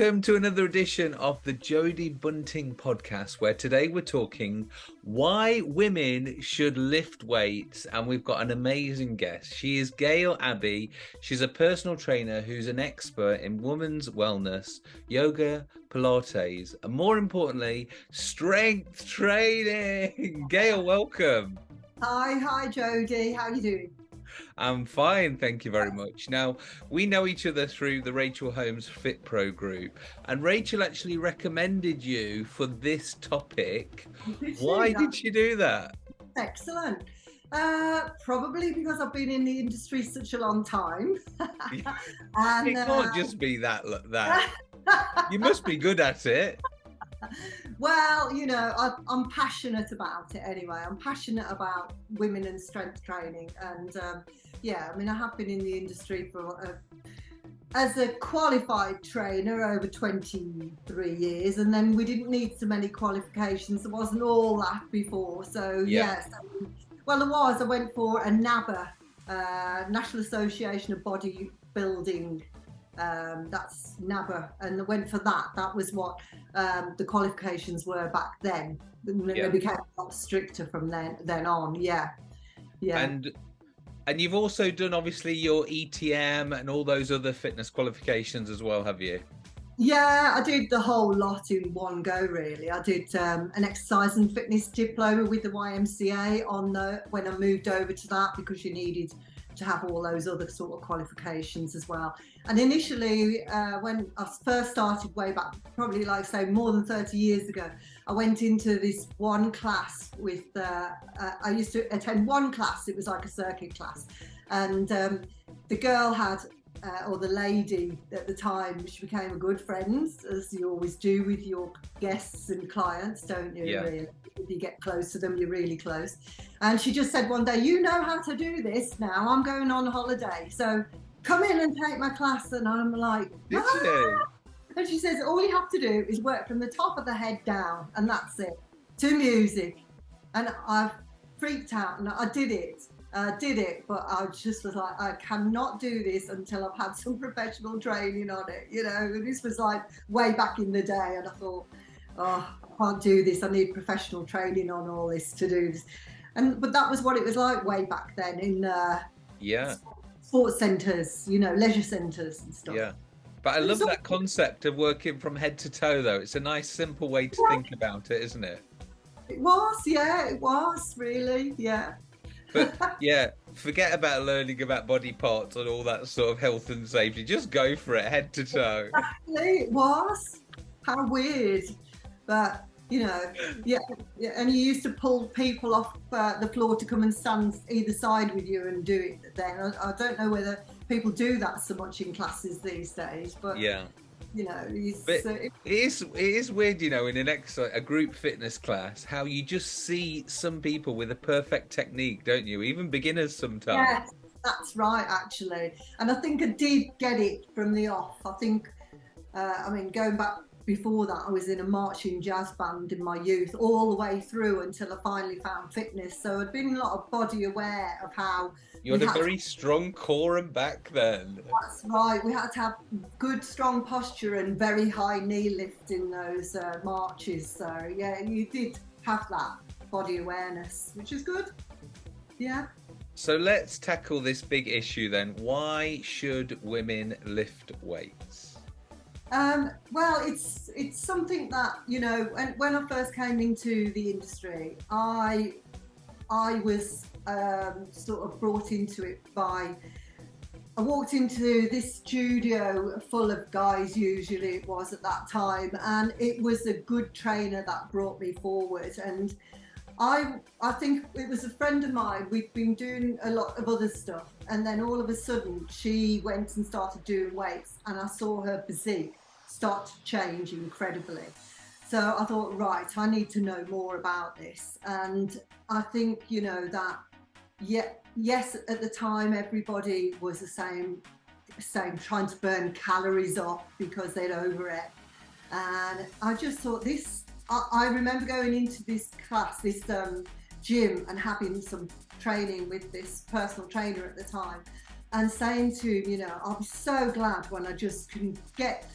Welcome to another edition of the Jodie Bunting podcast, where today we're talking why women should lift weights. And we've got an amazing guest. She is Gail Abbey. She's a personal trainer who's an expert in women's wellness, yoga, Pilates, and more importantly, strength training. Gail, welcome. Hi, hi, Jodie. How are you doing? I'm fine, thank you very much. Now, we know each other through the Rachel Holmes Fit Pro group, and Rachel actually recommended you for this topic. Why did she do that? Excellent. Uh, probably because I've been in the industry such a long time. and, it can't uh, just be that. That you must be good at it. Well, you know, I, am passionate about it anyway. I'm passionate about women and strength training, and um, yeah, I mean, I have been in the industry for uh, as a qualified trainer over 23 years, and then we didn't need so many qualifications. There wasn't all that before, so yeah. yes. well, there was. I went for a NABBA, uh, National Association of Bodybuilding um, that's NABBA, and went for that. That was what um, the qualifications were back then. Yeah. They became a lot stricter from then then on. Yeah, yeah. And and you've also done obviously your ETM and all those other fitness qualifications as well, have you? Yeah, I did the whole lot in one go. Really, I did um, an exercise and fitness diploma with the YMCA on the when I moved over to that because you needed to have all those other sort of qualifications as well. And initially, uh, when I first started way back, probably like say more than 30 years ago, I went into this one class with, uh, uh, I used to attend one class, it was like a circuit class. And um, the girl had uh, or the lady at the time, she became a good friend, as you always do with your guests and clients, don't you? Yeah. Really? If you get close to them, you're really close. And she just said one day, You know how to do this now. I'm going on holiday. So come in and take my class. And I'm like, ah! And she says, All you have to do is work from the top of the head down, and that's it, to music. And I freaked out and I did it uh, did it, but I just was like, I cannot do this until I've had some professional training on it. You know, this was like way back in the day, and I thought, oh, I can't do this. I need professional training on all this to do this. And but that was what it was like way back then in uh, yeah sports centres, you know, leisure centres and stuff. Yeah. But I love that concept of working from head to toe, though. It's a nice, simple way to yeah. think about it, isn't it? It was, yeah, it was really, yeah but yeah, forget about learning about body parts and all that sort of health and safety. Just go for it, head to toe. Exactly, it was. How weird. But you know, yeah, yeah, and you used to pull people off uh, the floor to come and stand either side with you and do it. Then I, I, don't know whether people do that so much in classes these days, but yeah, you know, but uh, it is it is weird, you know, in an exercise, a group fitness class, how you just see some people with a perfect technique, don't you? Even beginners sometimes. Yes, that's right, actually. And I think I did get it from the off. I think, uh, I mean, going back before that, I was in a marching jazz band in my youth, all the way through until I finally found fitness. So I'd been a lot of body aware of how you had a very to... strong core and back then. That's right. We had to have good, strong posture and very high knee lift in those uh, marches. So yeah, you did have that body awareness, which is good. Yeah. So let's tackle this big issue then. Why should women lift weights? Um, well, it's it's something that you know. When, when I first came into the industry, I I was um, sort of brought into it by. I walked into this studio full of guys, usually it was at that time, and it was a good trainer that brought me forward. And I, I think it was a friend of mine. We'd been doing a lot of other stuff, and then all of a sudden she went and started doing weights, and I saw her physique start to change incredibly. So I thought, right, I need to know more about this. And I think, you know, that yeah, yes, at the time everybody was the same, same trying to burn calories off because they'd overate. And I just thought this, I, I remember going into this class, this um, gym and having some training with this personal trainer at the time and saying to him, you know, I'll be so glad when I just can get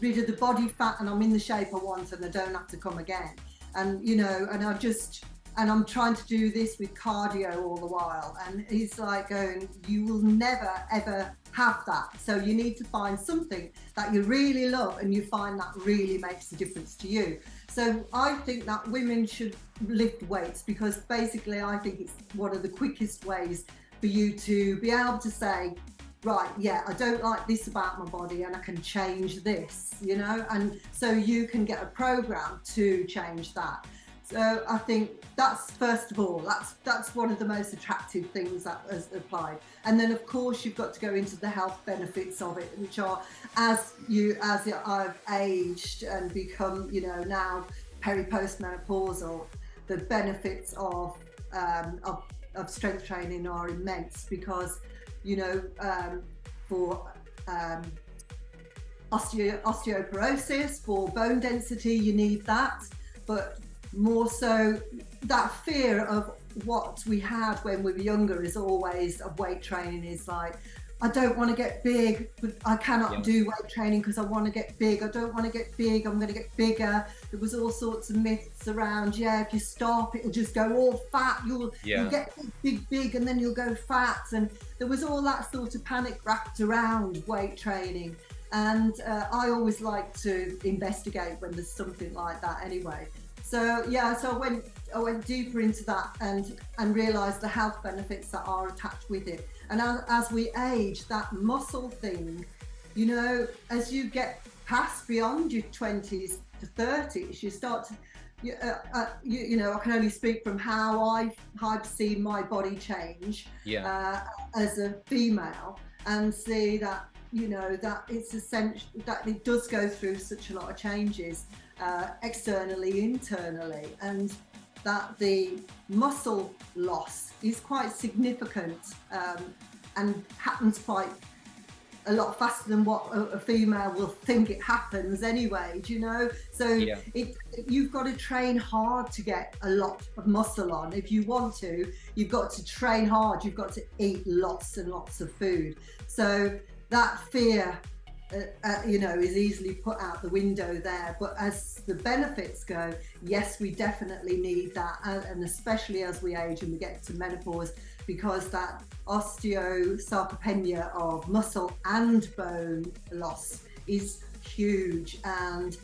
rid of the body fat and I'm in the shape I want and I don't have to come again. And you know, and I just and I'm trying to do this with cardio all the while. And he's like going, you will never ever have that. So you need to find something that you really love and you find that really makes a difference to you. So I think that women should lift weights because basically I think it's one of the quickest ways for you to be able to say, right, yeah, I don't like this about my body and I can change this, you know? And so you can get a program to change that. So I think that's first of all, that's that's one of the most attractive things that has applied. And then of course you've got to go into the health benefits of it, which are as you as I've aged and become, you know, now peri-postmenopausal, the benefits of um, of, of strength training are immense because, you know, um, for um, osteo- osteoporosis, for bone density, you need that. But more so that fear of what we had when we were younger is always of weight training is like I don't want to get big, but I cannot yeah. do weight training because I want to get big. I don't want to get big. I'm going to get bigger. There was all sorts of myths around. Yeah, if you stop, it'll just go all fat. You'll, yeah. you'll get big, big, and then you'll go fat. And there was all that sort of panic wrapped around weight training. And uh, I always like to investigate when there's something like that anyway. So yeah, so I went I went deeper into that and and realised the health benefits that are attached with it. And as, as we age, that muscle thing, you know, as you get past beyond your twenties to thirties, you start to you, uh, uh, you, you, know, I can only speak from how I've, I've seen my body change yeah. uh, as a female and see that, you know, that it's essential, that it does go through such a lot of changes uh, externally, internally, and that the muscle loss is quite significant um, and happens quite a lot faster than what a, a, female will think it happens anyway do you know? So yeah. it, you've got to train hard to get a lot of muscle on. If you want to you've got to train hard. You've got to eat lots and lots of food. So that fear uh, uh, you know, is easily put out the window there. But as the benefits go, yes, we definitely need that, and especially as we age and we get to menopause, because that osteosarcopenia of muscle and bone loss is huge. And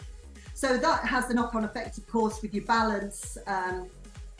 so that has the knock-on effect, of course, with your balance, um,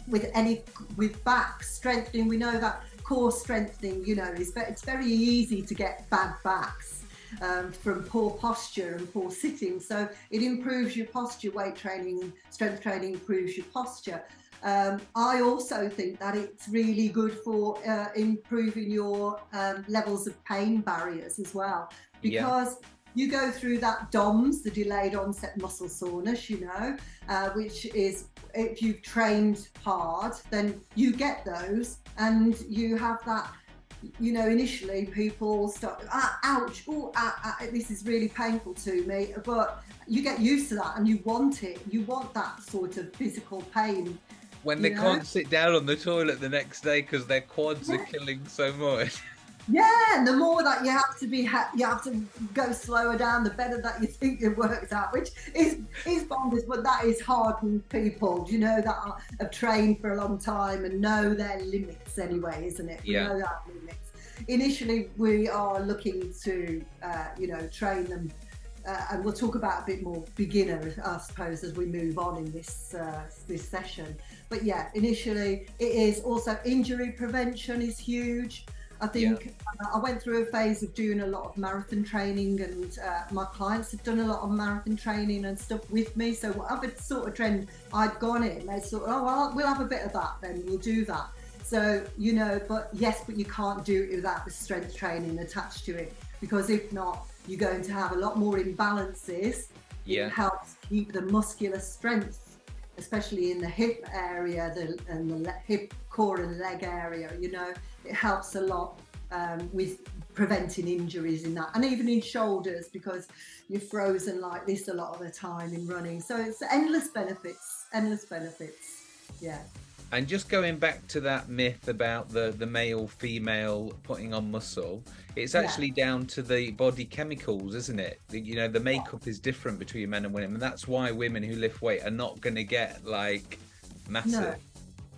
with any with back strengthening. We know that core strengthening, you know, is it's very easy to get bad backs um, from poor posture and poor sitting. So it improves your posture, weight training, strength training improves your posture. Um, I also think that it's really good for uh, improving your um, levels of pain barriers as well because yeah. you go through that DOMS, the delayed onset muscle soreness, you know, uh, which is if you've trained hard, then you get those and you have that you know, initially people start, ah, ouch, oh, ah, ah, this is really painful to me. But you get used to that and you want it. You want that sort of physical pain. When they know? can't sit down on the toilet the next day because their quads yeah. are killing so much. Yeah, and the more that you have to be, you have to go slower down, the better that you think it works out, which is is bonkers. But that is hardened people, you know, that are, have trained for a long time and know their limits anyway, isn't it? We yeah. know that limits. Initially, we are looking to, uh, you know, train them. Uh, and we'll talk about a bit more beginner, I suppose, as we move on in this uh, this session. But yeah, initially it is also injury prevention is huge. I think yeah. uh, I went through a phase of doing a lot of marathon training, and uh, my clients have done a lot of marathon training and stuff with me. So whatever sort of trend I'd gone in, they thought, oh well, we'll have a bit of that, then we'll do that. So you know, but yes, but you can't do it without the strength training attached to it, because if not, you're going to have a lot more imbalances. Yeah. It helps keep the muscular strength, especially in the hip area, the and the hip core and leg area. You know it helps a lot um, with preventing injuries in that and even in shoulders because you're frozen like this a lot of the time in running so it's endless benefits endless benefits yeah And just going back to that myth about the, the male female putting on muscle, it's actually yeah. down to the body chemicals, isn't it? You know, the makeup is different between men and women, and that's why women who lift weight are not going to get like massive. No.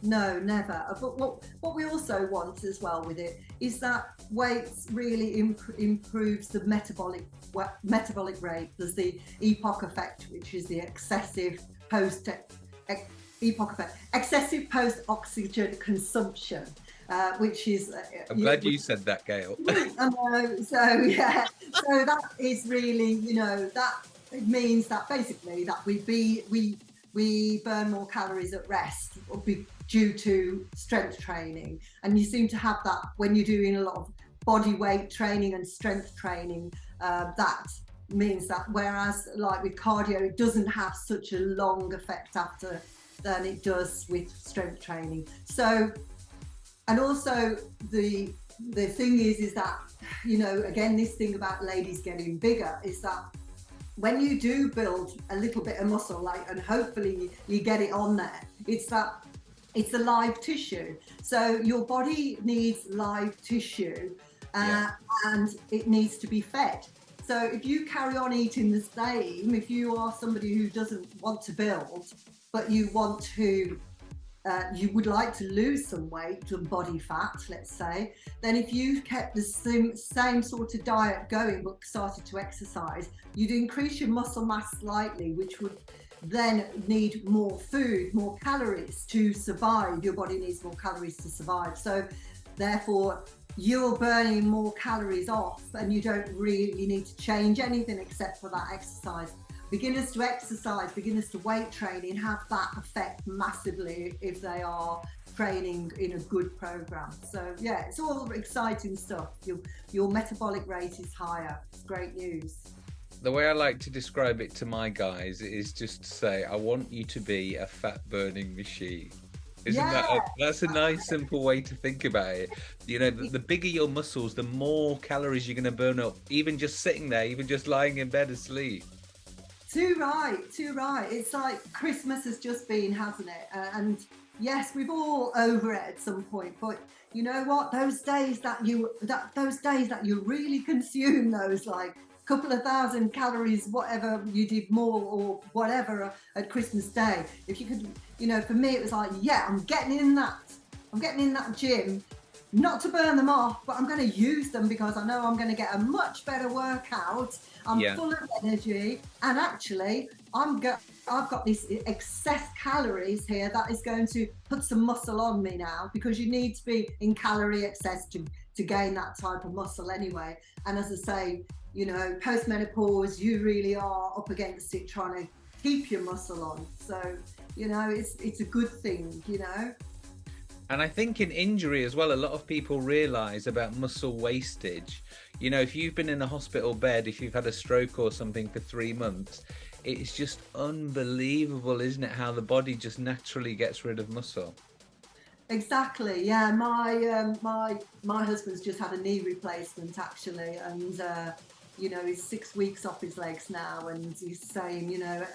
No, never. Uh, but what what we also want as well with it is that weight really imp- improves the metabolic metabolic rate. There's the EPOC effect, which is the excessive post EPOC effect, excessive post oxygen consumption. Uh, which is. Uh, I'm glad you, said that, Gail. so yeah, so that is really, you know, that it means that basically that we be we we burn more calories at rest due to strength training, and you seem to have that when you're doing a lot of body weight training and strength training. Uh, that means that whereas like with cardio, it doesn't have such a long effect after than it does with strength training. So, and also the the thing is, is that you know, again, this thing about ladies getting bigger is that when you do build a little bit of muscle, like, and hopefully you get it on there, it's that it's a live tissue. So your body needs live tissue, uh, yeah. and it needs to be fed. So if you carry on eating the same, if you are somebody who doesn't want to build, but you want to uh, you would like to lose some weight, some body fat, let's say, then if you've kept the same, same sort of diet going but started to exercise, you'd increase your muscle mass slightly, which would then need more food, more calories to survive. Your body needs more calories to survive. So, therefore, you're burning more calories off, and you don't really need to change anything except for that exercise beginners to exercise, beginners to weight training have that effect massively if they are training in a good program. So yeah, it's all exciting stuff. Your your metabolic rate is higher. It's great news. The way I like to describe it to my guys is just to say, I want you to be a fat burning machine. Isn't yeah. that a, that's a nice simple way to think about it? You know, the, the bigger your muscles, the more calories you're going to burn up, even just sitting there, even just lying in bed asleep. Too right, too right. It's like Christmas has just been, hasn't it? Uh, and yes, we've all over it at some point, but you know what? Those days that you that those days that you really consume those like couple of thousand calories, whatever you did more or whatever at Christmas Day. If you could, you know, for me it was like, yeah, I'm getting in that. I'm getting in that gym not to burn them off, but I'm going to use them because I know I'm going to get a much better workout. I'm yeah. full of energy, and actually, I'm go- I've got this excess calories here that is going to put some muscle on me now because you need to be in calorie excess to to gain that type of muscle anyway. And as I say, you know, post menopause, you really are up against it trying to keep your muscle on. So, you know, it's it's a good thing, you know. And I think in injury as well, a lot of people realize about muscle wastage. You know, if you've been in a hospital bed, if you've had a stroke or something for three months, it's just unbelievable, isn't it? How the body just naturally gets rid of muscle. Exactly. Yeah, my um, my my husband's just had a knee replacement actually, and uh, you know he's six weeks off his legs now, and he's saying you know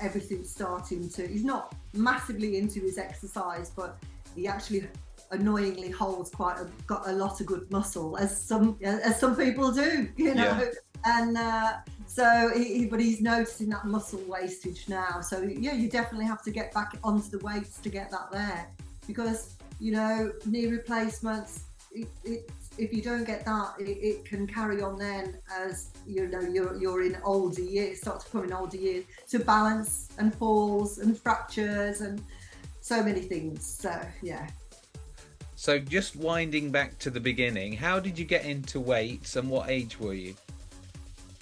everything's starting to. He's not massively into his exercise, but he actually annoyingly holds quite a, got a lot of good muscle, as some as some people do, you know. Yeah. And uh, so, he, but he's noticing that muscle wastage now. So yeah, you definitely have to get back onto the weights to get that there, because you know knee replacements. It, it, if you don't get that, it, it, can carry on then as you know you're you're in older years, start to come in older years to balance and falls and fractures and so many things. So yeah. So just winding back to the beginning, how did you get into weights and what age were you?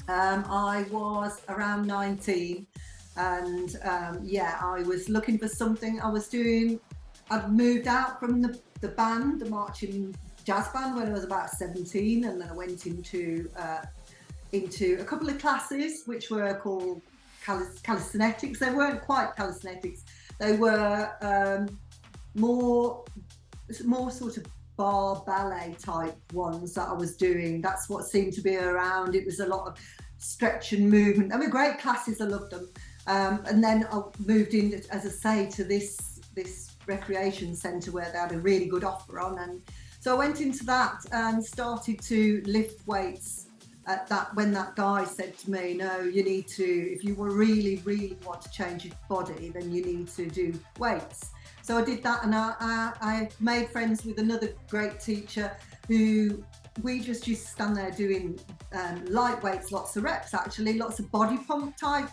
Um, I was around 19 and um, yeah, I was looking for something. I was doing, I'd moved out from the, the band, the marching jazz band when I was about 17 and then I went into uh, into a couple of classes which were called calisthenics. They weren't quite calisthenics, they were um, more, more sort of bar ballet type ones that I was doing. That's what seemed to be around. It was a lot of stretch and movement. They were great classes. I loved them. Um, and then I moved in, as I say, to this this recreation centre where they had a really good offer on. And so I went into that and started to lift weights at that when that guy said to me, no, you need to, if you really, really want to change your body, then you need to do weights. So I did that and I, I, I made friends with another great teacher who we just used to stand there doing um, light weights, lots of reps actually, lots of body pump type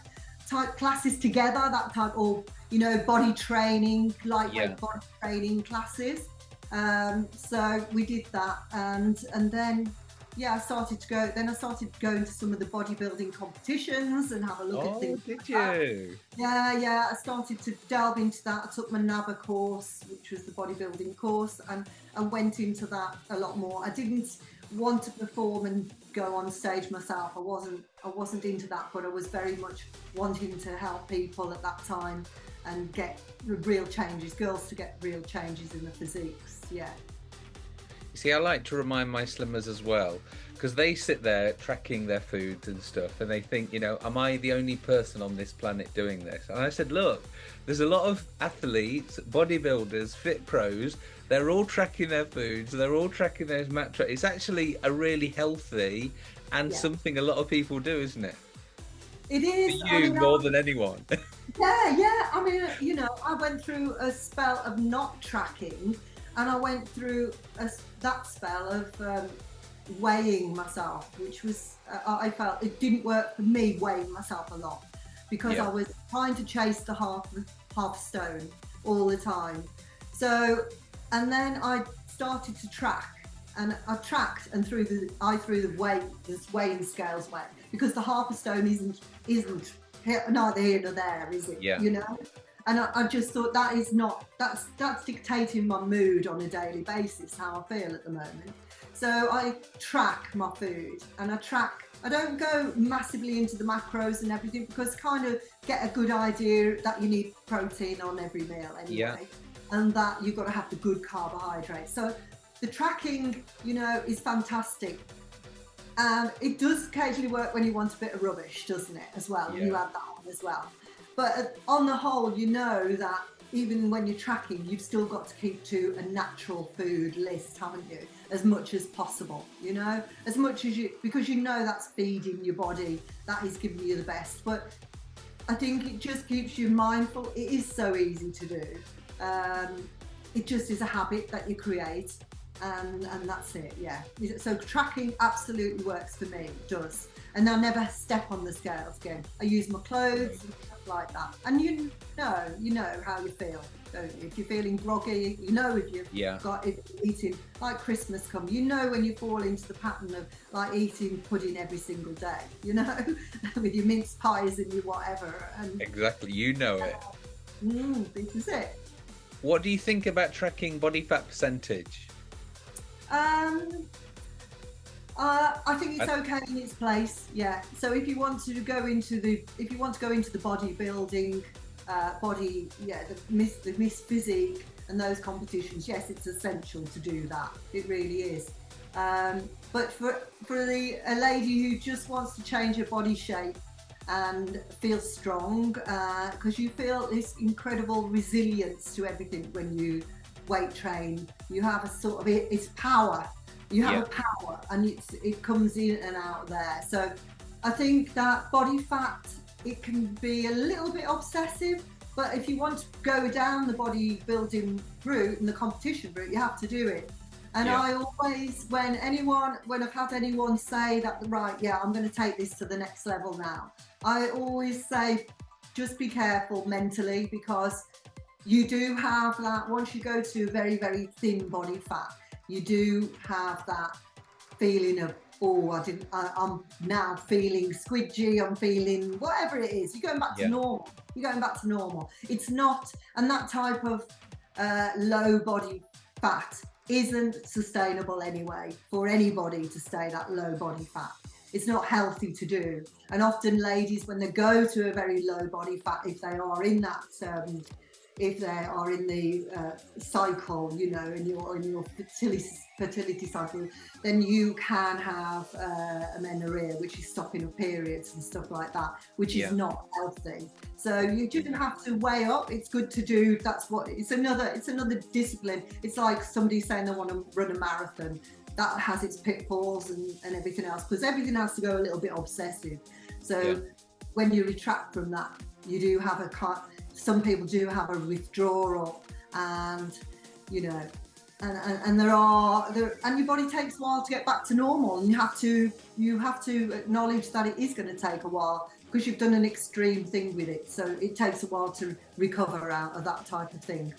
type classes together, that type or you know body training, lightweight yeah. body training classes. Um, so we did that, and and then yeah, I started to go. Then I started going to some of the bodybuilding competitions and have a look oh, at things. did you? Yeah, yeah. I started to delve into that. I took my NABBA course, which was the bodybuilding course, and and went into that a lot more. I didn't want to perform and go on stage myself. I wasn't. I wasn't into that, but I was very much wanting to help people at that time and get real changes, girls to get real changes in the physiques. Yeah. You see, I like to remind my slimmers as well because they sit there tracking their foods and stuff and they think, you know, am I the only person on this planet doing this? And I said, look, there's a lot of athletes, bodybuilders, fit pros, they're all tracking their foods, they're all tracking their mat It's actually a really healthy and yeah. something a lot of people do, isn't it? It is. For you I mean, more I, than anyone. yeah, yeah. I mean, you know, I went through a spell of not tracking and I went through a, that spell of um, weighing myself, which was uh, I felt it didn't work for me weighing myself a lot because yeah. I was trying to chase the half half stone all the time. So, and then I started to track, and I tracked and threw the I threw the weight this weighing scales weight because the half a stone isn't isn't neither here nor there, is it? Yeah. You know and I, I, just thought that is not that's that's dictating my mood on a daily basis how I feel at the moment. So I track my food and I track. I don't go massively into the macros and everything because kind of get a good idea that you need protein on every meal anyway, yeah. and that you've got to have the good carbohydrates. So the tracking, you know, is fantastic. And it does occasionally work when you want a bit of rubbish, doesn't it, as well? Yeah. You add that on as well. But on the whole, you know that even when you're tracking, you've still got to keep to a natural food list, haven't you? As much as possible, you know, as much as you, because you know that's feeding your body, that is giving you the best. But I think it just keeps you mindful. It is so easy to do. Um, it just is a habit that you create, and and that's it. Yeah. So tracking absolutely works for me. It does. And I never step on the scales again. I use my clothes like that. And you know, you know how you feel, don't you? If you're feeling groggy, you know if you've yeah. got if eating like Christmas come, you know when you fall into the pattern of like eating pudding every single day, you know, with your mince pies and your whatever. And exactly, you know it. Mm, this is it. What do you think about tracking body fat percentage? Um, uh, I think it's okay in its place. Yeah. So if you want to go into the if you want to go into the bodybuilding, uh, body yeah the miss the miss physique and those competitions, yes, it's essential to do that. It really is. Um, but for for the a lady who just wants to change her body shape and feel strong, because uh, you feel this incredible resilience to everything when you weight train. You have a sort of it's power you have yeah. a power and it's, it comes in and out there. So I think that body fat, it can be a little bit obsessive, but if you want to go down the bodybuilding route and the competition route, you have to do it. And yeah. I always, when anyone, when I've had anyone say that, right, yeah, I'm going to take this to the next level now, I always say, just be careful mentally because you do have that once you go to a very, very thin body fat, you do have that feeling of oh i didn't I, am now feeling squidgy i'm feeling whatever it is. You're going back to yeah. normal. You're going back to normal. It's not and that type of uh, low body fat isn't sustainable anyway for anybody to stay that low body fat. It's not healthy to do. And often ladies when they go to a very low body fat if they are in that um, if they are in the uh, cycle, you know, in your in your fertility fertility cycle, then you can have uh, amenorrhea, which is stopping of periods and stuff like that, which is yeah. not healthy. So you do have to weigh up. It's good to do. That's what it's another. It's another discipline. It's like somebody saying they want to run a marathon. That has its pitfalls and, and everything else because everything has to go a little bit obsessive. So yeah. when you retract from that, you do have a some people do have a withdrawal and you know and, and, and, there are there and your body takes a while to get back to normal and you have to you have to acknowledge that it is going to take a while because you've done an extreme thing with it. So it takes a while to recover out of that type of thing.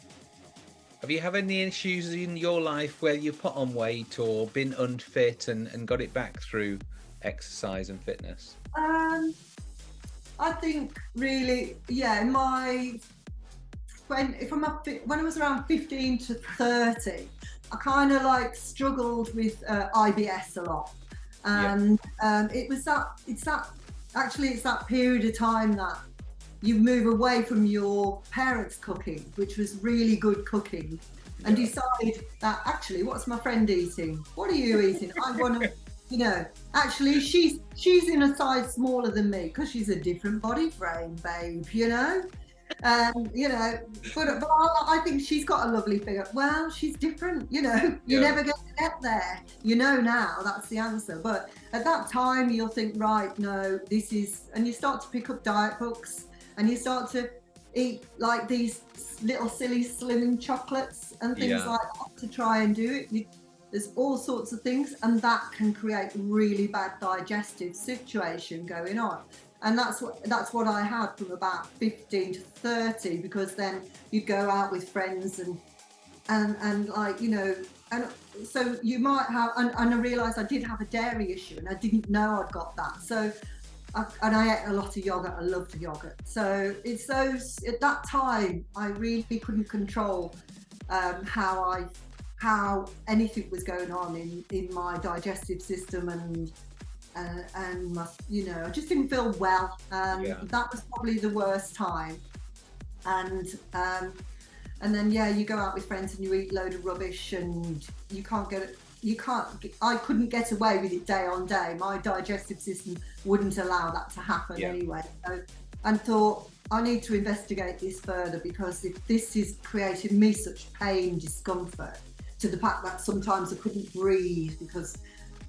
Have you had any issues in your life where you put on weight or been unfit and, and got it back through exercise and fitness? Um I think really, yeah, my when if I'm up, when I was around 15 to 30, I kind of like struggled with uh, IBS a lot, and um, it was that it's that actually it's that period of time that you move away from your parents' cooking, which was really good cooking, and decide that actually, what's my friend eating? What are you eating? I want to you know, actually she's she's in a size smaller than me because she's a different body frame, babe. You know, um, you know, but, but I, I, think she's got a lovely figure. Well, she's different. You know, you yeah. never going to get there. You know now that's the answer. But at that time, you'll think, right, no, this is, and you start to pick up diet books and you start to eat like these little silly slimming chocolates and things yeah. like that to try and do it. You, there's all sorts of things, and that can create really bad digestive situation going on. And that's what that's what I had from about 15 to 30, because then you'd go out with friends and and and like you know, and so you might have. And, and I realised I did have a dairy issue, and I didn't know I'd got that. So I, and I ate a lot of yogurt. I loved yogurt. So it's those at that time I really couldn't control um, how I how anything was going on in, in my digestive system and uh, and my, you know I just didn't feel well and yeah. that was probably the worst time and um, and then yeah you go out with friends and you eat a load of rubbish and you can't get you can't I couldn't get away with it day on day my digestive system wouldn't allow that to happen yeah. anyway so, and thought I need to investigate this further because if this is creating me such pain discomfort to the fact that sometimes I couldn't breathe because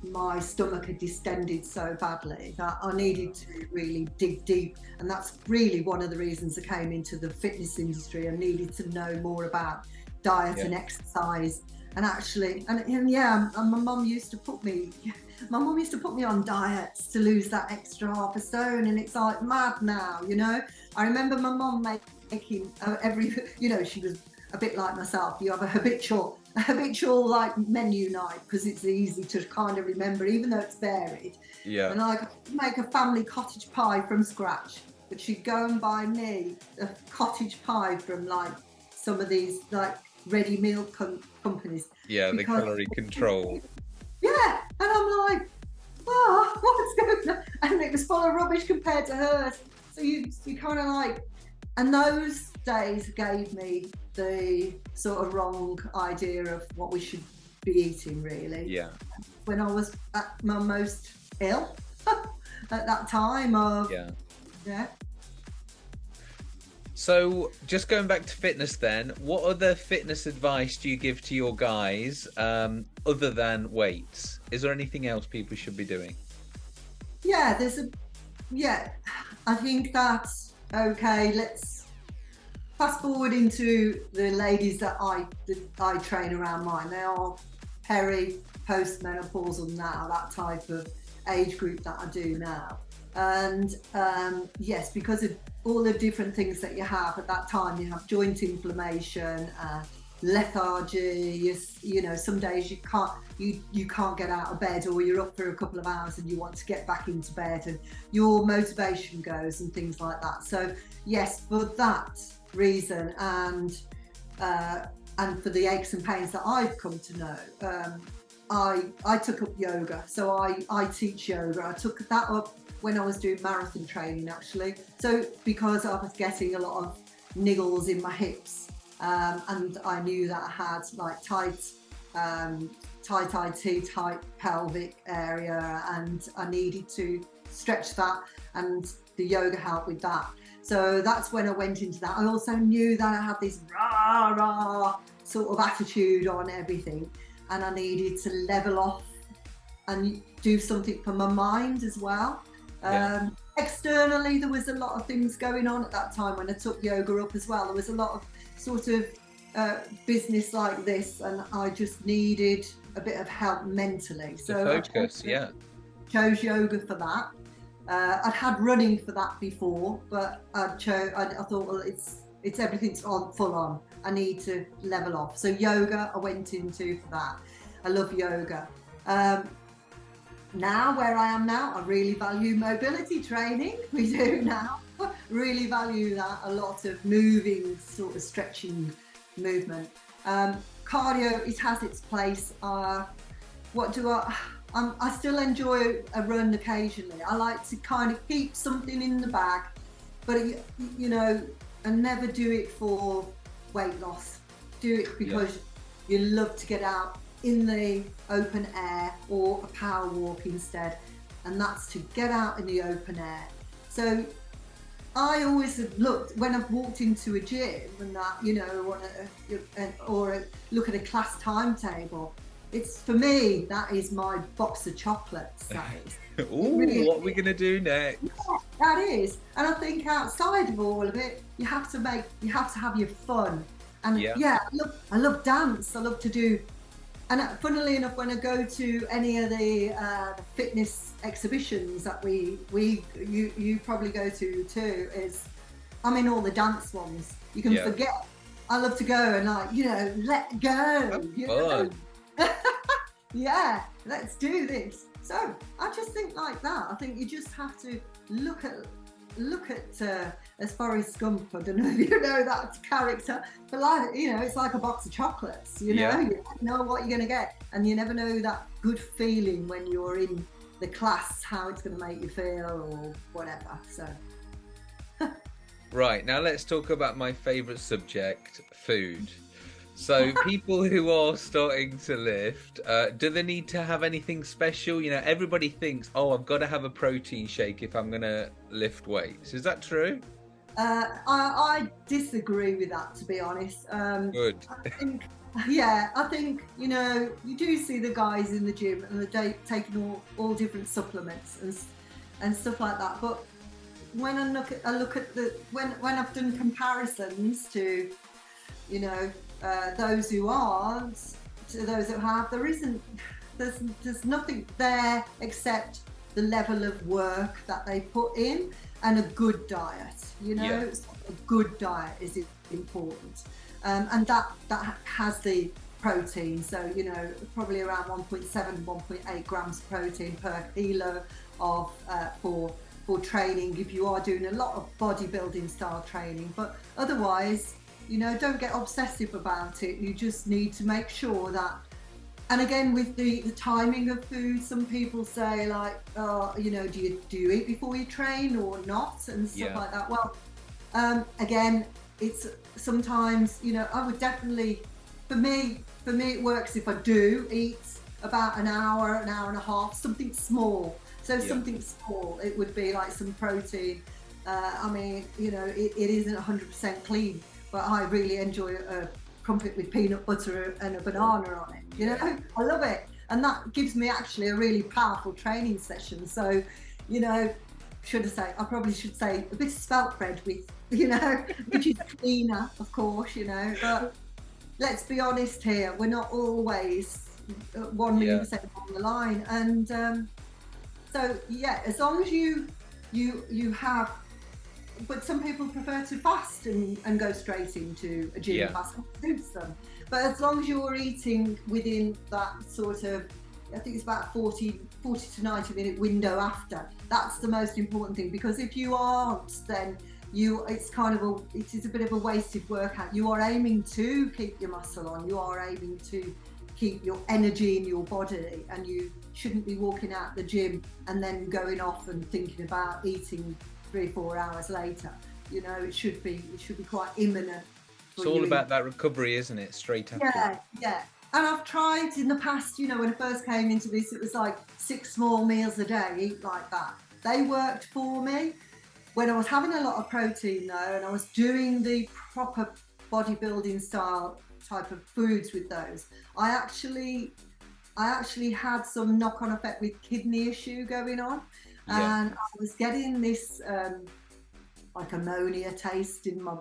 my stomach had distended so badly that I needed to really dig deep. And that's really one of the reasons I came into the fitness industry. I needed to know more about diet yeah. and exercise. And actually, and, and yeah, and my mum used to put me, my mum used to put me on diets to lose that extra half a stone. And it's like mad now, you know? I remember my mum making uh, every, you know, she was a bit like myself. You have a habitual habitual like menu night because it's easy to kind of remember, even though it's varied. Yeah. And I make a family cottage pie from scratch, but she'd go and buy me a cottage pie from like some of these like ready meal com- companies. Yeah, the calorie control. Yeah, and I'm like, oh, what's going on? And it was full of rubbish compared to hers. So you you kind of like, and those days gave me the sort of wrong idea of what we should be eating, really. Yeah. When I was at my most ill at that time of yeah. Yeah. So, just going back to fitness, then, what other fitness advice do you give to your guys um, other than weights? Is there anything else people should be doing? Yeah, there's a, yeah, I think that's okay. Let's fast forward into the ladies that I that I train around mine. They are peri, postmenopausal now, that type of age group that I do now. And um, yes, because of all the different things that you have at that time, you have joint inflammation, uh, lethargy. You, you know, some days you can't you you can't get out of bed, or you're up for a couple of hours and you want to get back into bed, and your motivation goes and things like that. So yes, for that reason and uh, and for the aches and pains that I've come to know. Um, I I took up yoga, so I I teach yoga. I took that up when I was doing marathon training actually. So because I was getting a lot of niggles in my hips, um, and I knew that I had like tight, um, tight IT, tight pelvic area, and I needed to stretch that, and the yoga helped with that. So that's when I went into that. I also knew that I had this rah rah sort of attitude on everything, and I needed to level off and do something for my mind as well. Yeah. Um, externally, there was a lot of things going on at that time when I took yoga up as well. There was a lot of sort of uh, business like this, and I just needed a bit of help mentally. So focus, yeah. chose yoga for that. Uh, I'd had running for that before, but I chose. I, I thought, well, it's it's everything's on full on. I need to level off. So yoga, I went into for that. I love yoga. Um, now, where I am now, I really value mobility training. We do now. really value that. A lot of moving, sort of stretching movement. Um, cardio, it has its place. Uh, what do I? Um, I still enjoy a run occasionally. I like to kind of keep something in the bag, but it, you know, and never do it for weight loss. Do it because you love to get out in the open air or a power walk instead, and that's to get out in the open air. So I always have looked when I've walked into a gym and that you know, a, a, or a, look at a class timetable. It's for me that is my box of chocolates. That is. Ooh, really what are we gonna do next? Yeah, that is, and I think outside of all of it, you have to make, you have to have your fun. And Yeah. yeah, I love, I love dance. I love to do, and uh, funnily enough, when I go to any of the uh, fitness exhibitions that we, we, you, you probably go to too, is I'm in all the dance ones. You can Yeah. forget. I love to go and like, you know, let go. You know? yeah, let's do this. So I just think like that. I think you just have to look at look at uh, as Forrest Gump. I don't know if you know that character, but like you know, it's like a box of chocolates. You know, Yeah. you never know what you're gonna get, and you never know that good feeling when you're in the class, how it's gonna make you feel or whatever. So Right, now let's talk about my favourite subject food. So, people who are starting to lift, uh, do they need to have anything special? You know, everybody thinks, oh, I've got to have a protein shake if I'm going to lift weights. Is that true? uh, I, I disagree with that, to be honest. Um, Good. I think, yeah, I think you know you do see the guys in the gym and they're taking all, all different supplements and and stuff like that. But when I look at I look at the when when I've done comparisons to you know uh, those who aren't to those who have, there isn't there's there's nothing there except the level of work that they put in and a good diet. You know, Yeah. A good diet is important um, and that that has the protein so you know probably around 1.7 1.8 grams of protein per kilo of uh, for for training if you are doing a lot of bodybuilding style training but otherwise you know don't get obsessive about it. You just need to make sure that and again with the, the timing of food some people say like oh you know do you do you eat before you train or not? and stuff Yeah. like that. Well um, again it's sometimes you know i would definitely for me for me it works if i do eat about an hour an hour and a half something small. So Yeah. something small it would be like some protein. Uh, i mean you know it, it isn't 100% clean but i really enjoy a crumpet with peanut butter and a banana on it you know i love it and that gives me actually a really powerful training session so you know should I say? I probably should say a bit of spelt bread with, you know, which is cleaner, of course, you know. But let's be honest here, we're not always uh, one million Yeah. percent on the line, and um, so yeah, as long as you you you have. But some people prefer to fast and, and go straight into a gym Yeah. It suits them. But as long as you're eating within that sort of I think it's about 40, 40 to 90 minute window after. That's the most important thing because if you aren't, then you it's kind of a it is a bit of a wasted workout. You are aiming to keep your muscle on. You are aiming to keep your energy in your body, and you shouldn't be walking out the gym and then going off and thinking about eating three four hours later. You know, it should be it should be quite imminent. It's all about that recovery, isn't it? Straight after. Yeah, yeah. And I've tried in the past, you know, when I first came into this, it was like six small meals a day, eat like that. They worked for me. When I was having a lot of protein though, and I was doing the proper bodybuilding style type of foods with those, I actually I actually had some knock-on effect with kidney issue going on, yeah. and I was getting this um, like ammonia taste in my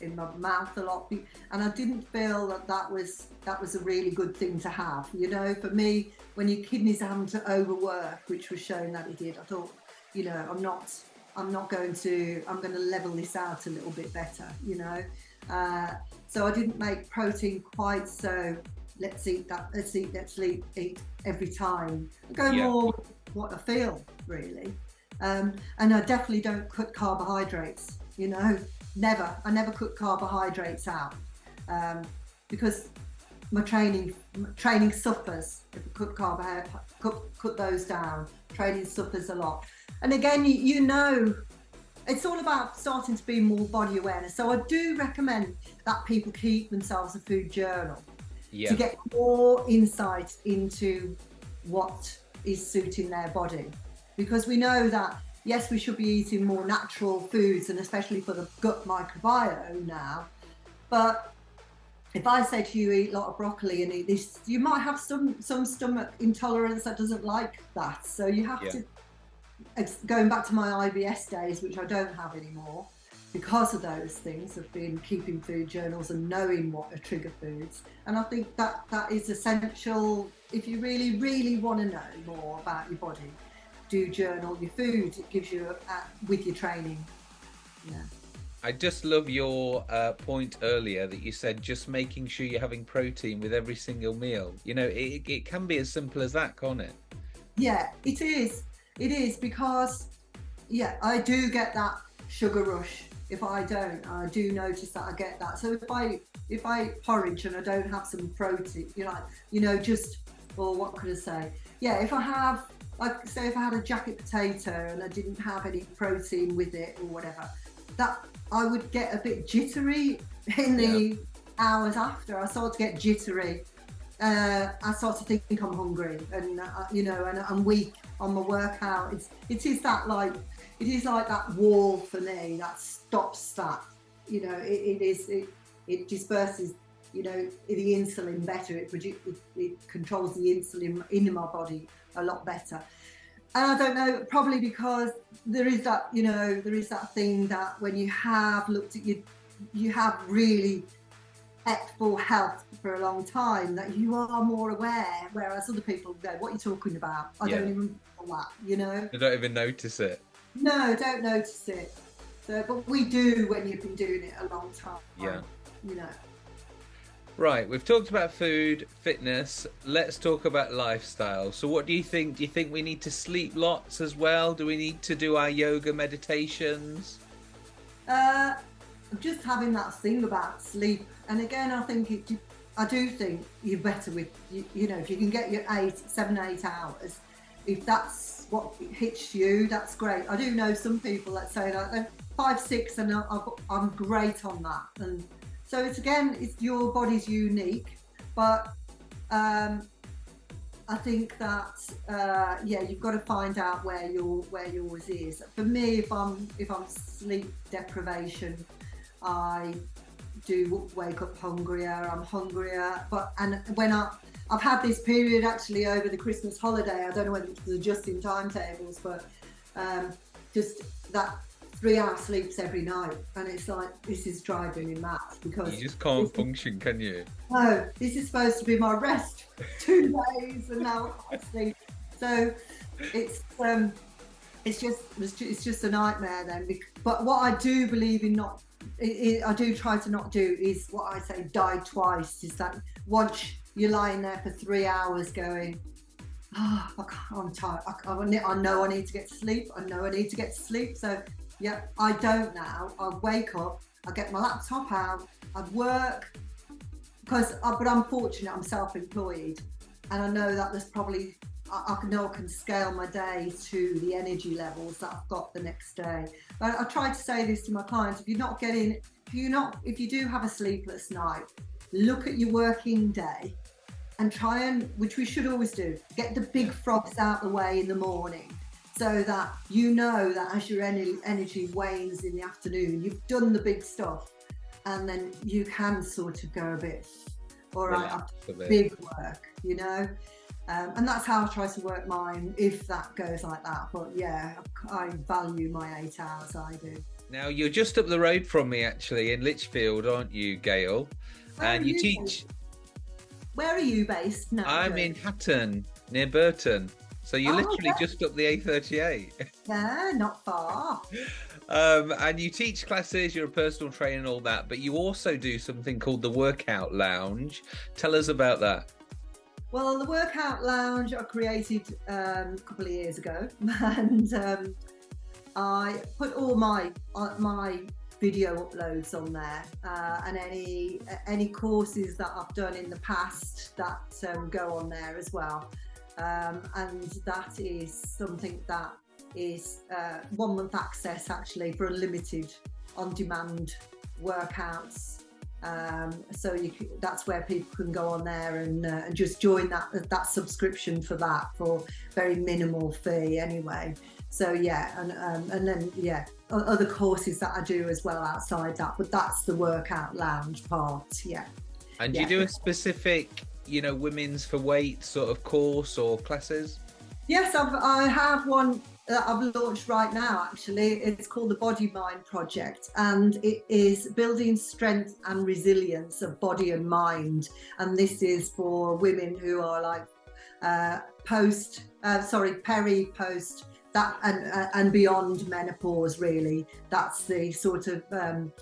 in my mouth a lot, and I didn't feel that that was that was a really good thing to have. You know, for me, when your kidneys are having to overwork, which was showing that it did, I thought, you know, I'm not I'm not going to I'm going to level this out a little bit better. You know, uh, so I didn't make protein quite so let's eat that, let's eat, let's eat, eat every time. I go yeah. more what I feel really. Um, and I definitely don't cut carbohydrates, you know, never. I never cut carbohydrates out um, because my training my training suffers if I cut carbohydrates, cut, cut those down. Training suffers a lot. And again, you, you know, it's all about starting to be more body awareness. So I do recommend that people keep themselves a food journal yeah. to get more insight into what is suiting their body. Because we know that, yes, we should be eating more natural foods and especially for the gut microbiome now. But if I say to you, eat a lot of broccoli and eat this, you might have some, some stomach intolerance that doesn't like that. So you have yeah. to, going back to my IBS days, which I don't have anymore, because of those things of being keeping food journals and knowing what are trigger foods and i think that that is essential if you really really want to know more about your body do journal your food it gives you a, a, with your training yeah I just love your uh, point earlier that you said just making sure you're having protein with every single meal. You know, it, it can be as simple as that, can't it? Yeah, it is. It is because, yeah, I do get that sugar rush if I don't, I do notice that I get that. So if I if I porridge and I don't have some protein, you know, you know, just or what could I say? Yeah, if I have like say if I had a jacket potato and I didn't have any protein with it or whatever, that I would get a bit jittery in the yeah. hours after. I start to get jittery. Uh, I start to think I'm hungry and uh, you know and I'm weak on my workout. It's it is that like it is like that wall for me that stops that. You know, it, it is it, it disperses. You know, the insulin better. It, it, it controls the insulin in my body a lot better. And I don't know, probably because there is that, you know, there is that thing that when you have looked at you, you have really at full health for a long time that you are more aware, whereas other people go, "What are you talking about? I yeah. don't even know that," you know. They don't even notice it. No, don't notice it. So, but we do when you've been doing it a long time. Yeah. You know. Right, we've talked about food, fitness. Let's talk about lifestyle. So, what do you think? Do you think we need to sleep lots as well? Do we need to do our yoga meditations? Uh, just having that thing about sleep, and again, I think it. I do think you're better with you, you know if you can get your eight, seven, eight hours. If that's what hits you, that's great. I do know some people that say that they're five, six, and I'm great on that. And so it's again, it's your body's unique, but um, I think that uh, yeah, you've got to find out where your where yours is. For me, if I'm if I'm sleep deprivation, I do wake up hungrier. I'm hungrier, but and when I I've had this period actually over the Christmas holiday. I don't know whether it's adjusting timetables, but um, just that three hour sleeps every night, and it's like this is driving me mad because you just can't function, can you? No, this is supposed to be my rest two days, and now I sleep. So it's um, it's just it's just a nightmare then. But what I do believe in not I do try to not do is what I say die twice is that once you're lying there for three hours going, oh, I'm tired. I, I, know I need to get sleep. I know I need to get sleep. So, yeah, I don't now. I wake up, I get my laptop out, I work because, but I'm fortunate, I'm self employed. And I know that there's probably I, I know I can scale my day to the energy levels that I've got the next day. But I try to say this to my clients: if you're not getting, if you're not, if you do have a sleepless night, look at your working day and try and, which we should always do, get the big frogs out the way in the morning so that you know that as your energy wanes in the afternoon, you've done the big stuff and then you can sort of go a bit, all right, after big work, you know? Um, and that's how I try to work mine if that goes like that. But yeah, I value my eight hours, I do. Now, you're just up the road from me actually in Lichfield, aren't you, Gail? Where and you, you teach. Where are you based now? I'm in Hatton, near Burton. So you're oh, literally okay. just up the A38. Yeah, not far. um, and you teach classes, you're a personal trainer and all that, but you also do something called the Workout Lounge. Tell us about that. Well, the Workout Lounge I created um, a couple of years ago, and um, I put all my uh, my video uploads on there uh, and any any courses that I've done in the past that um, go on there as well. Um, and that is something that is uh, one month access actually for unlimited on demand workouts. Um, so that's where people can go on there and, uh, and just join that that subscription for that for very minimal fee anyway. So yeah and um, and then yeah other courses that I do as well outside that but that's the workout lounge part yeah. And yeah. you do a specific you know women's for weight sort of course or classes? Yes I've, I have one that I've launched right now actually. It's called the body mind project and it is building strength and resilience of body and mind. And this is for women who are like uh, post uh, sorry peri post that and uh, and beyond menopause really that's the sort of um,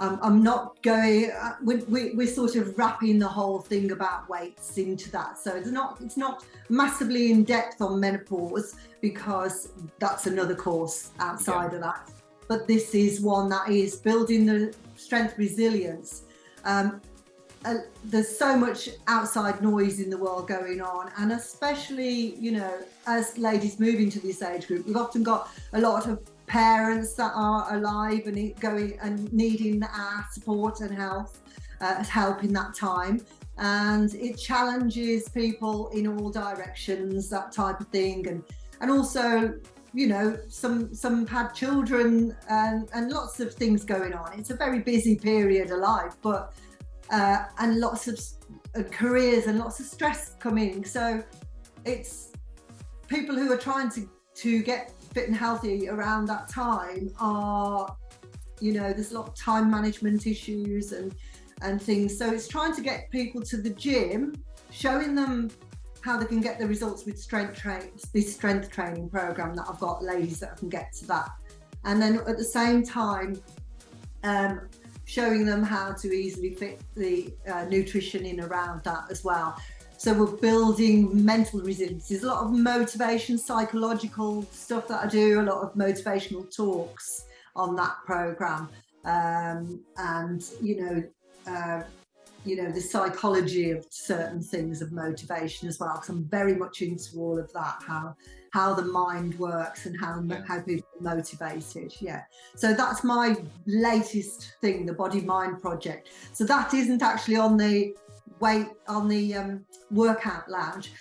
um, I'm not going. Uh, we, we, we're sort of wrapping the whole thing about weights into that, so it's not it's not massively in depth on menopause because that's another course outside yeah. of that. But this is one that is building the strength resilience. Um, there's so much outside noise in the world going on and especially you know as ladies move into this age group we've often got a lot of parents that are alive and going and needing our support and health uh, help in that time. And it challenges people in all directions that type of thing. And and also you know some some had children and and lots of things going on. It's a very busy period of life but uh, and lots of uh, careers and lots of stress coming. So it's people who are trying to to get fit and healthy around that time are you know there's a lot of time management issues and and things. So it's trying to get people to the gym showing them how they can get the results with strength train this strength training program that I've got ladies that can get to that. And then at the same time um, showing them how to easily fit the uh, nutrition in around that as well so we're building mental resilience. There's a lot of motivation, psychological stuff that I do, a lot of motivational talks on that program. Um, and, you know, uh, you know, the psychology of certain things of motivation as well. Because I'm very much into all of that, how how the mind works and how yeah. how people are motivated. Yeah. So that's my latest thing, the Body Mind Project. So that isn't actually on the weight on the um, workout lounge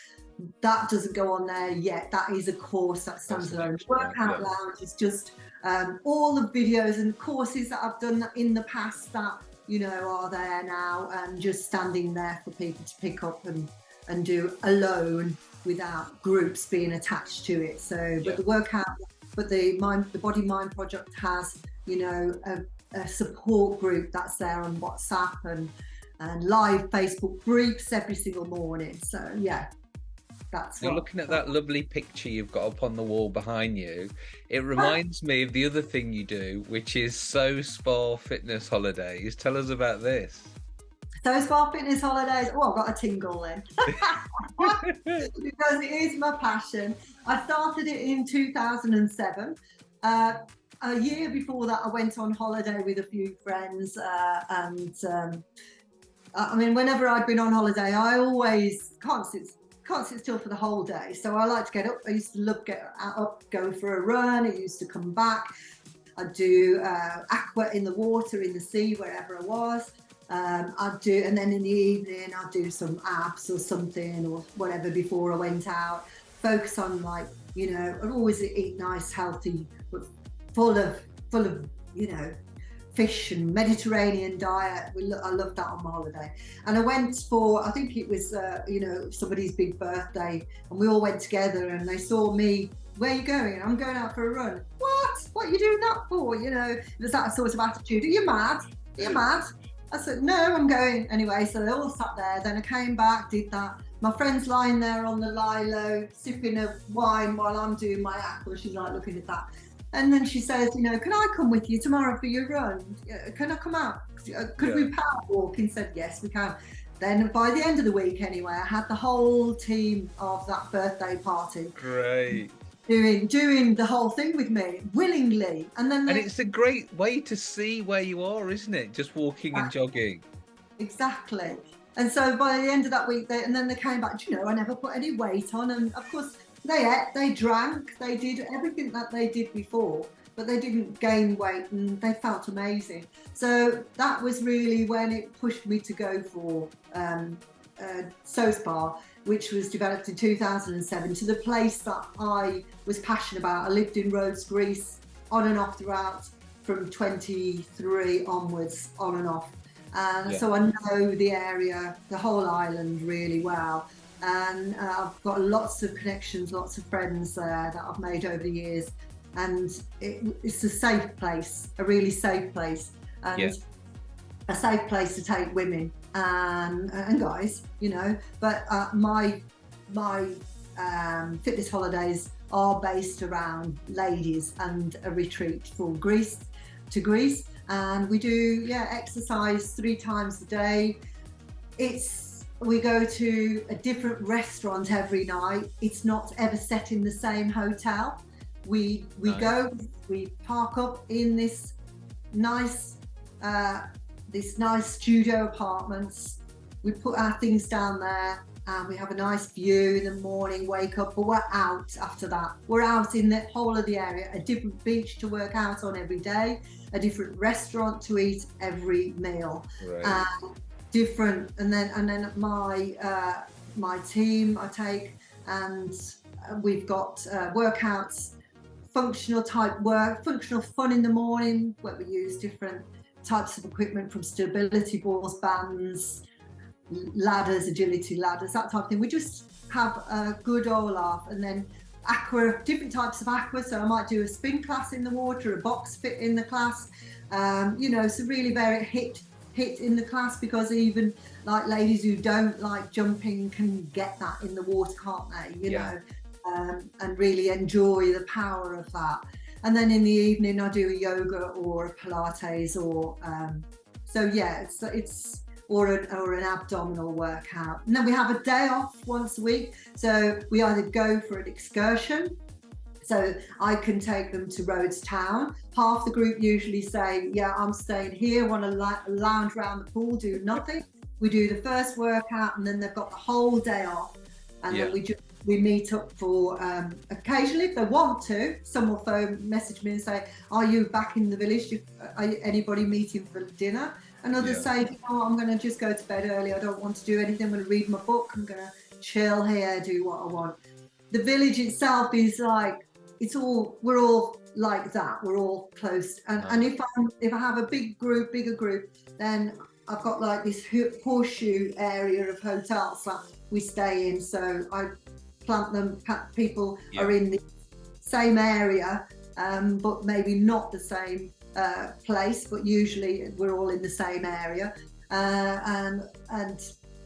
that doesn't go on there yet that is a course that stands alone workout yeah. lounge is just um, all the videos and courses that i've done in the past that you know are there now and just standing there for people to pick up and and do alone without groups being attached to it so yeah. but the workout but the mind the body mind project has you know a, a support group that's there on whatsapp and and live Facebook groups every single morning. So yeah, that's. You're looking at that lovely picture you've got up on the wall behind you. It ah. reminds me of the other thing you do, which is So Spa Fitness Holidays. Tell us about this. So Spa Fitness Holidays. Oh, I've got a tingle then. because it is my passion. I started it in 2007. Uh, a year before that, I went on holiday with a few friends uh, and um, I mean, whenever I'd been on holiday, I always can't sit, can't sit still for the whole day. So I like to get up. I used to love get up, go for a run. I used to come back. I'd do uh, aqua in the water, in the sea, wherever I was. Um, I'd do, and then in the evening, I'd do some abs or something or whatever before I went out. Focus on like, you know, I'd always eat nice, healthy, but full of, full of, you know, fish and Mediterranean diet. We lo- I loved that on my holiday. And I went for, I think it was, uh, you know, somebody's big birthday, and we all went together and they saw me. Where are you going? I'm going out for a run. What? What are you doing that for? You know, was that sort of attitude. Are you mad? Are you mad? I said, no, I'm going. Anyway, so they all sat there. Then I came back, did that. My friend's lying there on the lilo, sipping a wine while I'm doing my aqua. She's like looking at that. And then she says, you know, can I come with you tomorrow for your run? Can I come out? Uh, could yeah. we power walk? And said, yes, we can. Then by the end of the week, anyway, I had the whole team of that birthday party. Great. Doing doing the whole thing with me willingly, and then and it's a great way to see where you are, isn't it? Just walking and jogging. Exactly. And so by the end of that week, they, and then they came back. You know, I never put any weight on, and of course they ate, they drank, they did everything that they did before, but they didn't gain weight and they felt amazing. So that was really when it pushed me to go for um, uh, SoSpa, which was developed in 2007, to the place that I was passionate about. I lived in Rhodes, Greece, on and off throughout from 23 onwards, on and off. And yeah. so I know the area, the whole island really well and uh, I've got lots of connections, lots of friends there that I've made over the years, and it, it's a safe place, a really safe place, and yeah. a safe place to take women and and guys, you know. But uh, my my um, fitness holidays are based around ladies and a retreat for Greece to Greece, and we do yeah exercise three times a day. It's we go to a different restaurant every night. It's not ever set in the same hotel. We we go, we park up in this nice uh, this nice studio apartments. We put our things down there and we have a nice view in the morning, wake up, but we're out after that. We're out in the whole of the area, a different beach to work out on every day, a different restaurant to eat every meal. Right different and then and then my uh, my team I take and we've got uh, workouts functional type work functional fun in the morning where we use different types of equipment from stability balls bands ladders agility ladders that type of thing we just have a good old laugh and then aqua different types of aqua so i might do a spin class in the water a box fit in the class um, you know so really very hit hit in the class because even like ladies who don't like jumping can get that in the water, can't they? You yeah. know, um, and really enjoy the power of that. And then in the evening, I do a yoga or a Pilates or um, so yeah, it's it's or an, or an abdominal workout. And then we have a day off once a week. So we either go for an excursion so I can take them to Rhodes Town. Half the group usually say, Yeah, I'm staying here, want to lounge around the pool, do nothing. We do the first workout and then they've got the whole day off. And yeah. then we just we meet up for um, occasionally if they want to. Some will phone, message me and say, "Are you back in the village? Are you, anybody meeting for dinner?" And others yeah. say, "Oh, I'm going to just go to bed early. I don't want to do anything. I'm going to read my book. I'm going to chill here, do what I want." The village itself is like it's all we're all like that. We're all close. And and if I if I have a big group, bigger group, then I've got like this horseshoe area of hotels that we stay in. So I plant them. People yeah. are in the same area, um, but maybe not the same uh, place. But usually we're all in the same area, uh, and and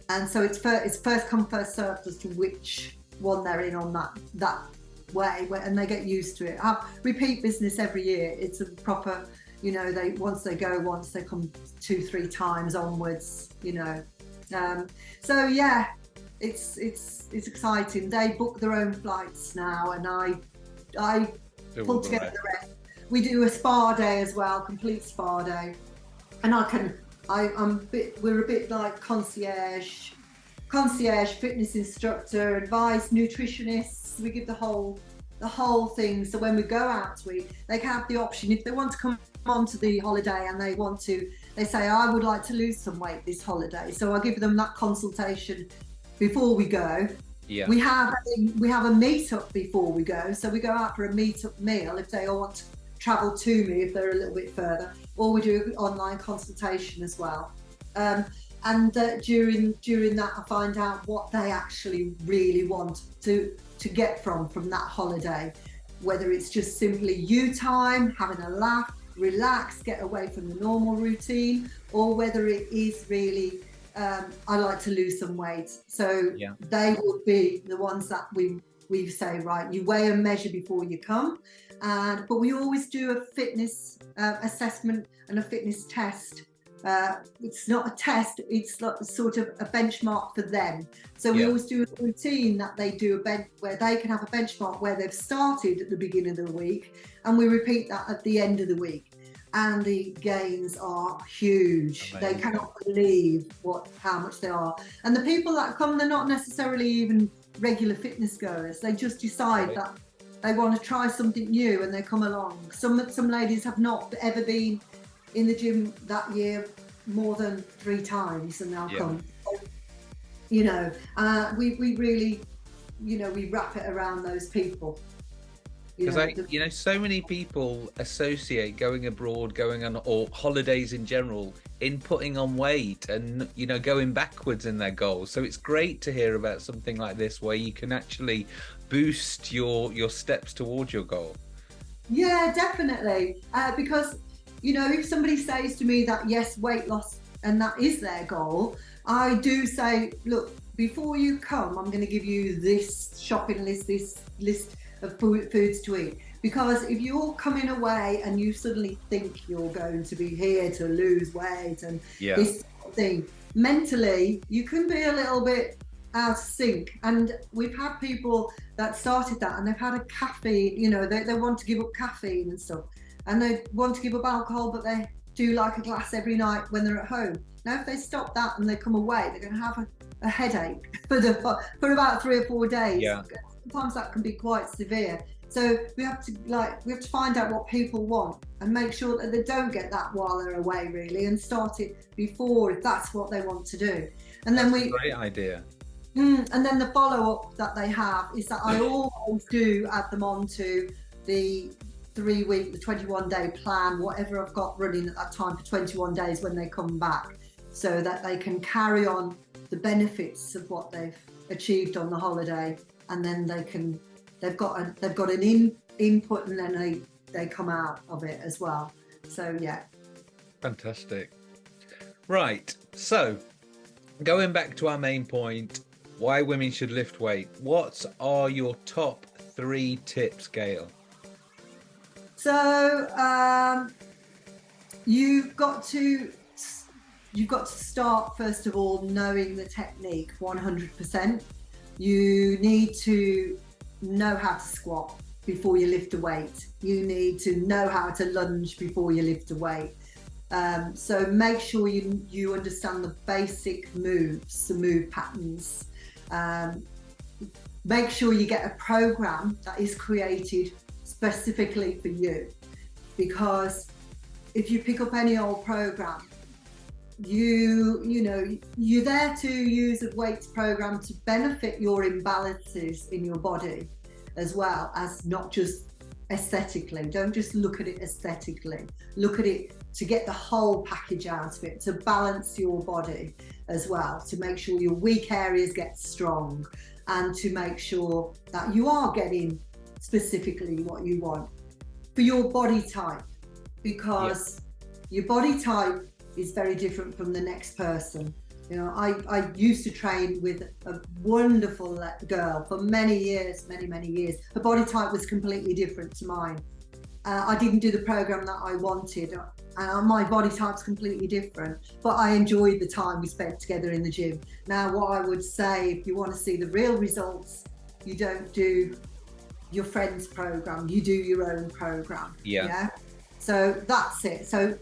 and so it's first, it's first come first served as to which one they're in on that that way and they get used to it. I repeat business every year. It's a proper, you know, they once they go once they come two three times onwards, you know. Um, so yeah, it's it's it's exciting. They book their own flights now, and I I pull together the rest. We do a spa day as well, complete spa day, and I can I I'm a bit we're a bit like concierge concierge, fitness instructor, advice, nutritionists. We give the whole the whole thing. So when we go out we they have the option if they want to come onto the holiday and they want to, they say, I would like to lose some weight this holiday. So I give them that consultation before we go. Yeah. We have a, we have a meetup before we go. So we go out for a meetup meal if they all want to travel to me if they're a little bit further, or we do an online consultation as well. Um, and uh, during during that, I find out what they actually really want to to get from from that holiday, whether it's just simply you time, having a laugh, relax, get away from the normal routine, or whether it is really um, I like to lose some weight. So yeah. they will be the ones that we we say right. You weigh and measure before you come, and but we always do a fitness uh, assessment and a fitness test. Uh, it's not a test; it's sort of a benchmark for them. So we Yeah. always do a routine that they do a bench where they can have a benchmark where they've started at the beginning of the week, and we repeat that at the end of the week. And the gains are huge. They cannot believe what how much they are. And the people that come, they're not necessarily even regular fitness goers. They just decide Right. that they want to try something new and they come along. Some some ladies have not ever been in the gym that year more than three times and they'll Yeah. come. You know, uh, we, we really, you know, we wrap it around those people. Because I, the- you know, so many people associate going abroad, going on or holidays in general, in putting on weight and you know going backwards in their goals. So it's great to hear about something like this where you can actually boost your your steps towards your goal. Yeah, definitely. Uh, because, you know, if somebody says to me that, yes, weight loss and that is their goal, I do say, look, before you come, I'm going to give you this shopping list, this list of food, foods to eat. Because if you're coming away and you suddenly think you're going to be here to lose weight and Yeah. this sort of thing, mentally, you can be a little bit out of sync. And we've had people that started that and they've had a caffeine, you know, they, they want to give up caffeine and stuff. And they want to give up alcohol, but they do like a glass every night when they're at home. Now, if they stop that and they come away, they're going to have a, a headache for, the, for about three or four days. Yeah. Sometimes that can be quite severe. So we have to like we have to find out what people want and make sure that they don't get that while they're away really and start it before if that's what they want to do. And then we a great idea. Mm, and then the follow up that they have is that I always do add them on to the three week, the 21 day plan, whatever I've got running at that time for 21 days when they come back, so that they can carry on the benefits of what they've achieved on the holiday, and then they can they've got a, they've got an in input, and then they they come out of it as well. So yeah, Fantastic. Right. So, going back to our main point, why women should lift weight. What are your top three tips, Gail? So um, you've got to you've got to start first of all knowing the technique 100%. You need to know how to squat before you lift a weight. You need to know how to lunge before you lift a weight. Um, so make sure you you understand the basic moves, the move patterns. Um, make sure you get a program that is created specifically for you. Because if you pick up any old program you you know you're there to use a weights program to benefit your imbalances in your body as well as not just aesthetically. Don't just look at it aesthetically. Look at it to get the whole package out of it to balance your body as well to make sure your weak areas get strong and to make sure that you are getting specifically what you want for your body type because your body type is very different from the next person. You know, I, I used to train with a wonderful girl for many years, many, many years. Her body type was completely different to mine. Uh, I didn't do the program that I wanted. Uh, my body type's completely different, but I enjoyed the time we spent together in the gym. Now, what I would say, if you want to see the real results, you don't do your friend's program, you do your own program. Yeah. So that's it. So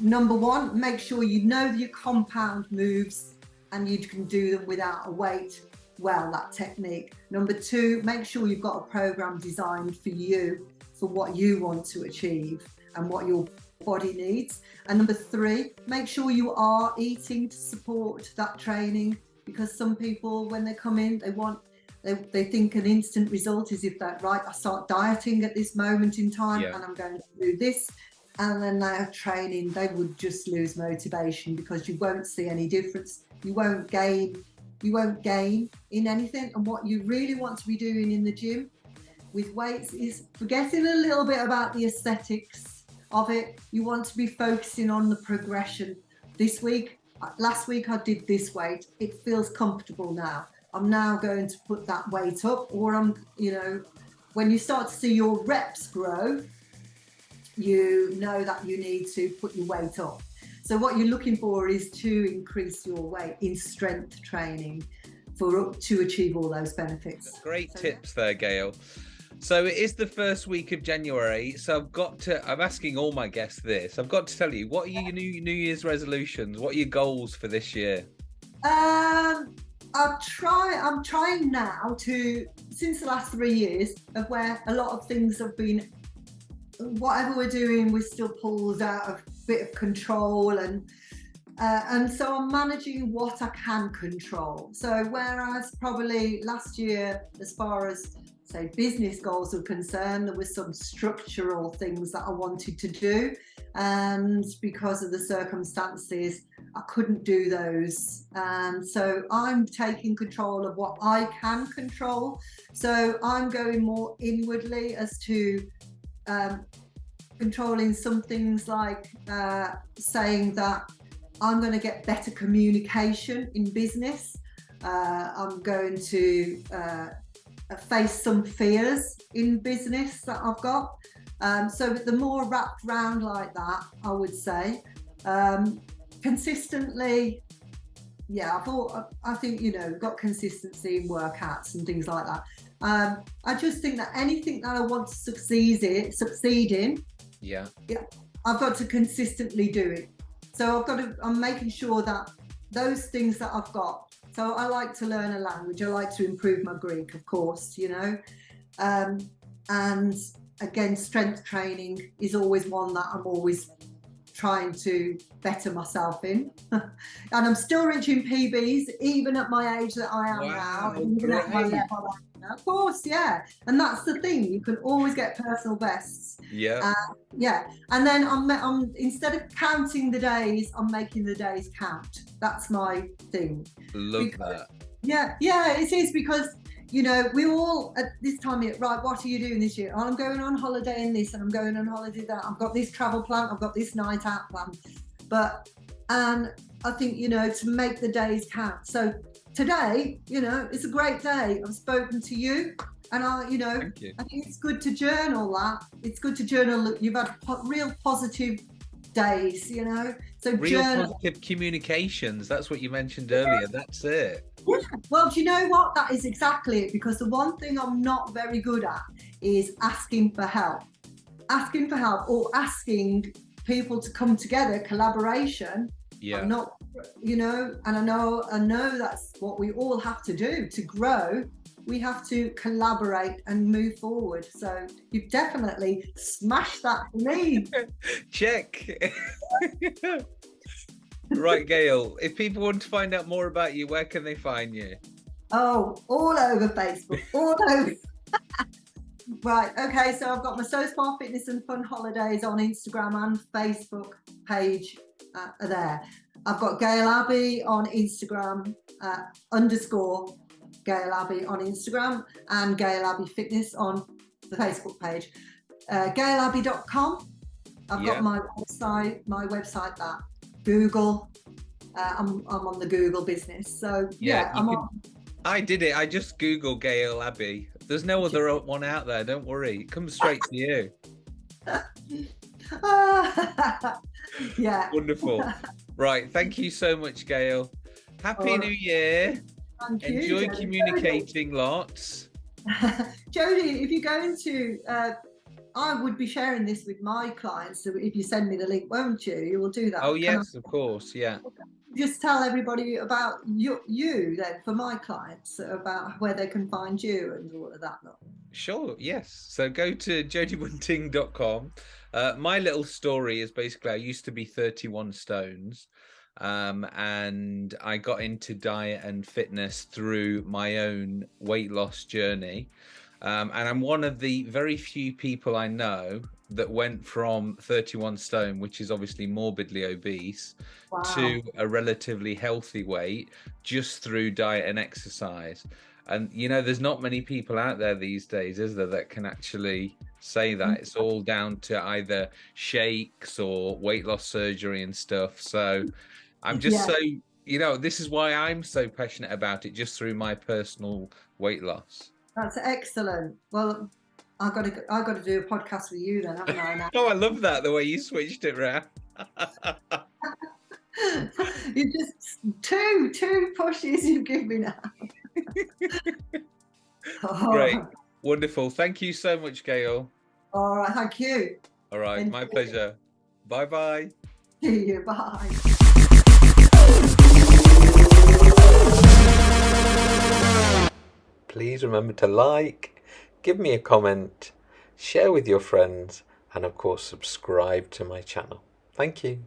number one, make sure you know your compound moves and you can do them without a weight well, that technique. Number two, make sure you've got a program designed for you, for what you want to achieve and what your body needs. And number three, make sure you are eating to support that training because some people, when they come in, they want they, they think an instant result is if that right, I start dieting at this moment in time yeah. and I'm going to do this. And then they are training, they would just lose motivation because you won't see any difference. You won't gain, you won't gain in anything. And what you really want to be doing in the gym with weights is forgetting a little bit about the aesthetics of it. You want to be focusing on the progression. This week, last week I did this weight. It feels comfortable now. I'm now going to put that weight up or I'm, you know, when you start to see your reps grow, you know that you need to put your weight up. So what you're looking for is to increase your weight in strength training for to achieve all those benefits. Great so, tips yeah. there, Gail. So it is the first week of January. So I've got to. I'm asking all my guests this. I've got to tell you, what are your new New Year's resolutions? What are your goals for this year? Um, I'm trying. I'm trying now to since the last three years of where a lot of things have been. Whatever we're doing, we're still pulled out of bit of control and. Uh, and so I'm managing what I can control. So whereas probably last year, as far as say business goals are concerned, there were some structural things that I wanted to do. And because of the circumstances, I couldn't do those. And so I'm taking control of what I can control. So I'm going more inwardly as to um, controlling some things like uh, saying that I'm going to get better communication in business. Uh, I'm going to uh, face some fears in business that I've got. Um, so the more wrapped round like that, I would say, um, consistently, yeah, I thought, I think, you know, got consistency in workouts and things like that. Um, I just think that anything that I want to succeed in, succeed in, yeah, yeah, I've got to consistently do it. So I've got to, I'm making sure that those things that I've got so I like to learn a language. I like to improve my Greek, of course, you know. Um, and again, strength training is always one that I'm always trying to better myself in. and I'm still reaching PBs, even at my age that I am wow, now, even at my level of course, yeah. And that's the thing. You can always get personal bests. Yeah. Uh, yeah. And then I'm, I'm instead of counting the days, I'm making the days count. That's my thing. Love because, that. Yeah, yeah, it is because you know, we all at this time right, what are you doing this year? Oh, I'm going on holiday in this and I'm going on holiday that. I've got this travel plan, I've got this night out plan. But and I think, you know, to make the days count. So today, you know, it's a great day. I've spoken to you, and I, you know, you. I think it's good to journal that. It's good to journal. You've had real positive days, you know. So real journal. positive communications. That's what you mentioned earlier. That's it. Yeah. Well, do you know what? That is exactly it. Because the one thing I'm not very good at is asking for help. Asking for help or asking people to come together, collaboration. Yeah. I'm not you know, and I know I know that's what we all have to do to grow. We have to collaborate and move forward. So you've definitely smashed that for me. Check. right, Gail. If people want to find out more about you, where can they find you? Oh, all over Facebook, all over. right. Okay. So I've got my So Spa Fitness and Fun Holidays on Instagram and Facebook page uh, there. I've got Gail Abbey on Instagram, uh, underscore Gail Abbey on Instagram, and Gail Abbey Fitness on the Facebook page. Uh, GailAbbey.com. I've yeah. got my website, my website that Google. Uh, I'm, I'm on the Google business. So yeah, yeah I'm can, on. I did it. I just Google Gail Abbey. There's no other one out there. Don't worry. It comes straight to you. yeah. Wonderful. Right. Thank you so much, Gail. Happy oh, New Year. Enjoy you, communicating lots. Jody, if you go into, uh, I would be sharing this with my clients. So if you send me the link, won't you? You will do that. Oh, yes, of course. Yeah. just tell everybody about you, you then for my clients about where they can find you and all of that. Sure, yes. So go to jodibunting.com. Uh, my little story is basically I used to be 31 stones um, and I got into diet and fitness through my own weight loss journey. Um, and I'm one of the very few people I know that went from 31 stone, which is obviously morbidly obese, wow. to a relatively healthy weight just through diet and exercise. And you know, there's not many people out there these days, is there, that can actually say that? It's all down to either shakes or weight loss surgery and stuff. So I'm just yeah. so you know, this is why I'm so passionate about it, just through my personal weight loss. That's excellent. Well, I got to I got to do a podcast with you then, haven't I? oh, I love that the way you switched it around. you just two two pushes you give me now. oh. Great, wonderful. Thank you so much, Gail. All right, thank you. All right, thank my pleasure. Bye bye. See you. Bye. Please remember to like give me a comment, share with your friends, and of course, subscribe to my channel. Thank you.